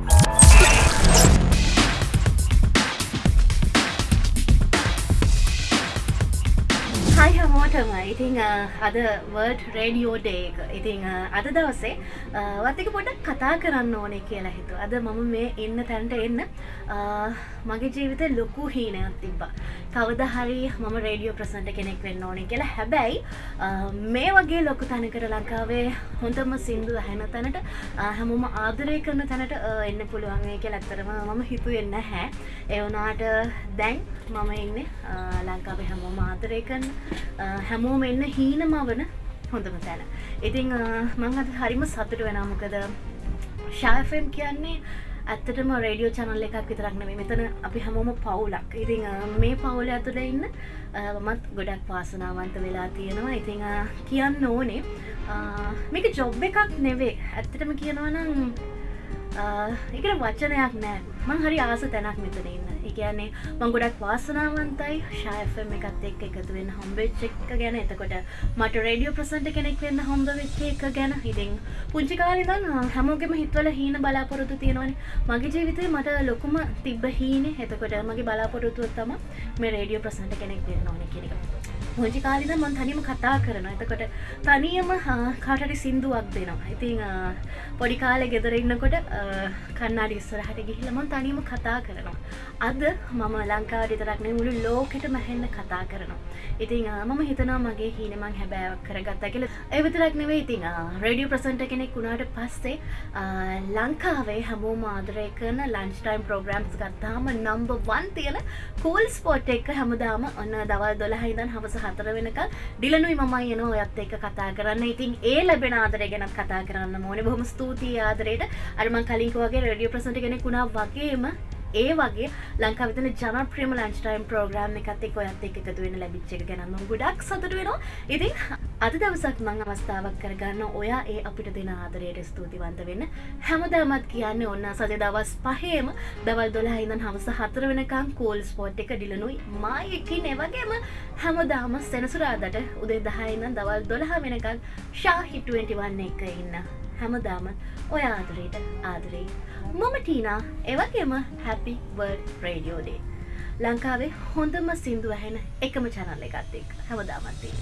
Bye. හයි හමෝටම ඉතිං අද word radio decker ඉතිං අද දවසේ වත්තික පොඩක් කතා කරන්න ඕනේ කියලා හිතු අද මම මේ එන්න තැන්ට එන්න මගේ ජීවිත ලොකු හීනයක් තිබ්බා කවද හරි මම රේඩියෝ ප්‍රසන්ට කෙනෙක් වෙන්න ඕනේ කියලා හැබැයි මේ වගේ ලොකු තැනකට ලංකාවේ හොඳම සින්දු හැන තැනට හැමෝම ආදරය කරන තැනට එන්න පුළුවන්ගේ කිය ඇත්තරම මම හිතු එන්න හැ එවනාට දැන් මම එන්න ලංකාවේ හැමෝම ආදරය කරන්න හැමෝම එන්න හීනම වන හොඳම තැන. ඉතිං මං අද හරිම සතුට වෙන මොකද ශාෆම් කියන්නේ ඇත්තටම රේඩියෝ චනල්ල එකක් විතරක් නෙමේ මෙතන අපි හැමෝම පවුලක්. ඉතිං මේ පවුල ඇතුළ ඉන්න මත් ගොඩක් පාසනාවන්ත වෙලා තියෙනවා. ඉතිං කියන්න ඕනේ මේක ජොබ් එකක් නෙවේ. ඇත්තටම කියනවනම් එකට වචනයක් නෑ. මං හරි ආස තැනක් මෙතන ඉන්න. එකන්නේ මං ගොඩක් වාසනාවන්තයි. ශයෆම එකත් එක් එකතු වෙන්න හම්බෙච් එක්ක ගැන. එතකොට මට රඩියෝ ප්‍රසන්ට කෙනෙක් වෙන්න හොඳ වෙච්ච එක ගැන. හිතින් පුංචි කාලිදන් හැමෝගෙම හිත්වල හීන බලාපොරොතු තියෙනවනේ. මගේ ජීවිතය මට ලොකුම තිබ්බ හීන. එතකොට මගේ බලාපොරොතුව තම මේ රේඩියෝ ප්‍රසන්ට කෙනෙක් වෙන්න ඕන කෙනෙක හොජි කාලිද මන් තනිම කතා කරන එතකොට තනියම කාටරි සින්දුවක් දෙනවා. ඉතිං පොඩි කාලෙ ගෙදර ඉන්නකොට කන්නාඩි ඉස්සරහට ගිහිලමන් තනියම කතා කරනවා. අද මම ලංකාව විතරක්නේ මුළු ලෝකෙට මැහෙන්න කතා කරනවා. ඉතිං මම හිතනා මගේ හීනමං හැබෑවක් කරගත්තා කියල. එවිතරක් නෙවේ ඉතිං රඩිය ප්‍රසන්ට කෙනෙක් වුණාට පස්සේ ලංකාවේ හැමෝ මාදරය කරන ලංස්ටයිම් ප්‍රෝග්‍රම්ස් ගත්තාම නම්බ වන් තියෙන කූල් ස්පෝට් එක හැමදාම ඔන්න දවල් දොළහහිදන් හවස හතර වෙනක ඩිලනුයි මමයි එන ඔයත් එක කතා කරන්න. ඉතින් ඒ ලැබෙන ආදරය ගැනත් කතා කරන්න මොන බොහම ස්තුතියි ආදරයට. අරම කලින්කවගේ රඩිය ප්‍රසට කෙනෙ කුණා වගේම ඒ වගේ ලංකාවිතන ජනප්‍රියම ලංචටයිම් ප්‍රෝග්‍රම් එකත් එක් ඔයත් එක් එකතු වෙන ලැබිච්ච එක ගැනම ගොඩක් සතුට වෙනවා. ඉතින් අද දවසක් මං අවස්ථාවක් කරගන්න ඔයා ඒ අපිට දෙන ආදරයට ස්තුතිවන්ත වෙන්න. හැමදාමත් කියන්න ඔන්න සද දවස් පහේම දවල් දොලා ඉඳන් හවස හතර වෙනකම් කෝල් ස්පෝට් එක ඩිලනුයි මායකින් එවගේම හැමදාම සෙනසුරාදට උදේ දහයින්න දවල් දොළහ වෙනකල් ශාහිටුවටි වන්න එක ඉන්න. හැමදාම ඔය ආදරයට ආදරේ. මම ටීනා එවගේම හැපි වර්ඩ් රේඩියෝඩේ ලංකාවේ හොඳම සිින්දු ඇහෙන එකම චනල්ල එකත් එක් හැමදාමත්තින්න